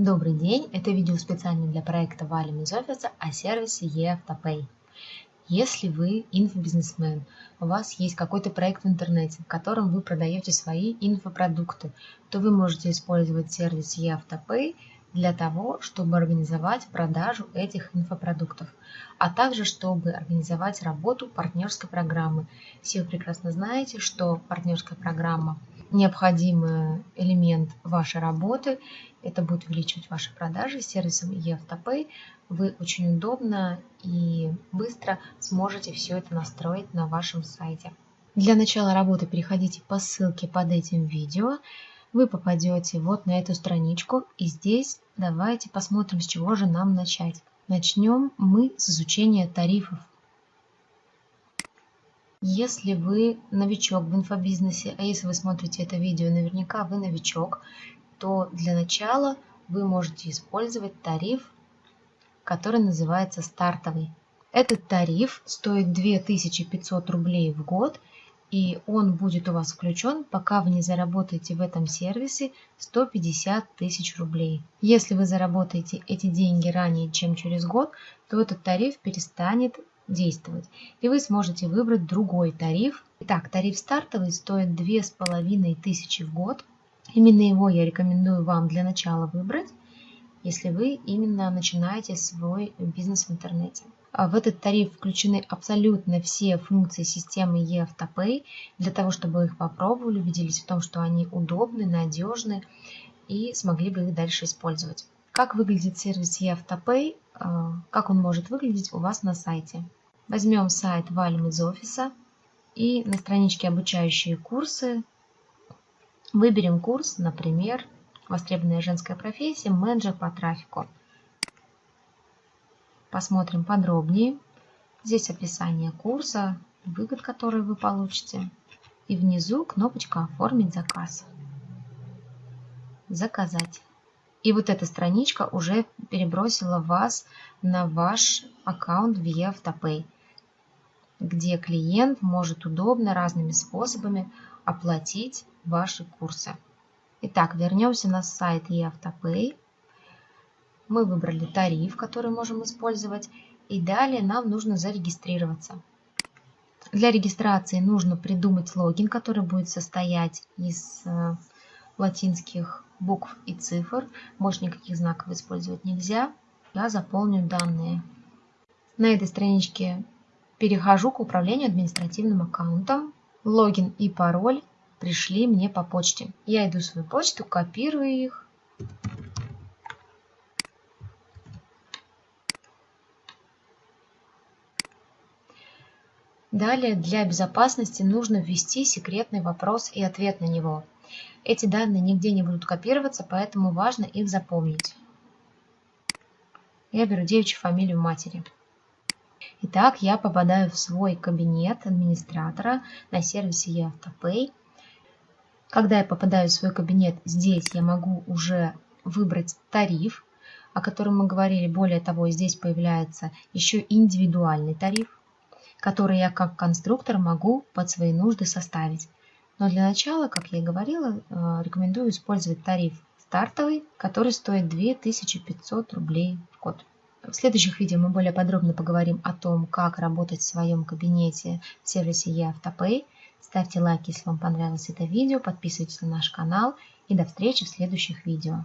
Добрый день! Это видео специально для проекта «Валим из офиса» о сервисе eAutoPay. Если вы инфобизнесмен, у вас есть какой-то проект в интернете, в котором вы продаете свои инфопродукты, то вы можете использовать сервис eAutoPay для того, чтобы организовать продажу этих инфопродуктов, а также чтобы организовать работу партнерской программы. Все прекрасно знаете, что партнерская программа – необходимый элемент вашей работы. Это будет увеличивать ваши продажи. Сервисом eAutoPay вы очень удобно и быстро сможете все это настроить на вашем сайте. Для начала работы переходите по ссылке под этим видео вы попадете вот на эту страничку. И здесь давайте посмотрим, с чего же нам начать. Начнем мы с изучения тарифов. Если вы новичок в инфобизнесе, а если вы смотрите это видео, наверняка вы новичок, то для начала вы можете использовать тариф, который называется стартовый. Этот тариф стоит 2500 рублей в год и он будет у вас включен, пока вы не заработаете в этом сервисе 150 тысяч рублей. Если вы заработаете эти деньги ранее, чем через год, то этот тариф перестанет действовать, и вы сможете выбрать другой тариф. Итак, тариф стартовый стоит 2500 в год. Именно его я рекомендую вам для начала выбрать, если вы именно начинаете свой бизнес в интернете. А в этот тариф включены абсолютно все функции системы eAutoPay. Для того, чтобы их попробовали, убедились в том, что они удобны, надежны и смогли бы их дальше использовать. Как выглядит сервис eAutoPay, а, как он может выглядеть у вас на сайте. Возьмем сайт «Валим из офиса» и на страничке «Обучающие курсы» выберем курс, например, «Востребованная женская профессия. Менеджер по трафику». Посмотрим подробнее. Здесь описание курса, выгод, которые вы получите. И внизу кнопочка «Оформить заказ». «Заказать». И вот эта страничка уже перебросила вас на ваш аккаунт в eAutoPay, где клиент может удобно разными способами оплатить ваши курсы. Итак, вернемся на сайт eAutoPay. Мы выбрали тариф, который можем использовать. И далее нам нужно зарегистрироваться. Для регистрации нужно придумать логин, который будет состоять из э, латинских букв и цифр. Больше никаких знаков использовать нельзя. Я заполню данные. На этой страничке перехожу к управлению административным аккаунтом. Логин и пароль пришли мне по почте. Я иду в свою почту, копирую их Далее для безопасности нужно ввести секретный вопрос и ответ на него. Эти данные нигде не будут копироваться, поэтому важно их запомнить. Я беру девичью фамилию матери. Итак, я попадаю в свой кабинет администратора на сервисе eAutoPay. Когда я попадаю в свой кабинет, здесь я могу уже выбрать тариф, о котором мы говорили. Более того, здесь появляется еще индивидуальный тариф который я как конструктор могу под свои нужды составить. Но для начала, как я и говорила, э, рекомендую использовать тариф стартовый, который стоит 2500 рублей в год. В следующих видео мы более подробно поговорим о том, как работать в своем кабинете в сервисе eAutoPay. Ставьте лайк, если вам понравилось это видео, подписывайтесь на наш канал и до встречи в следующих видео.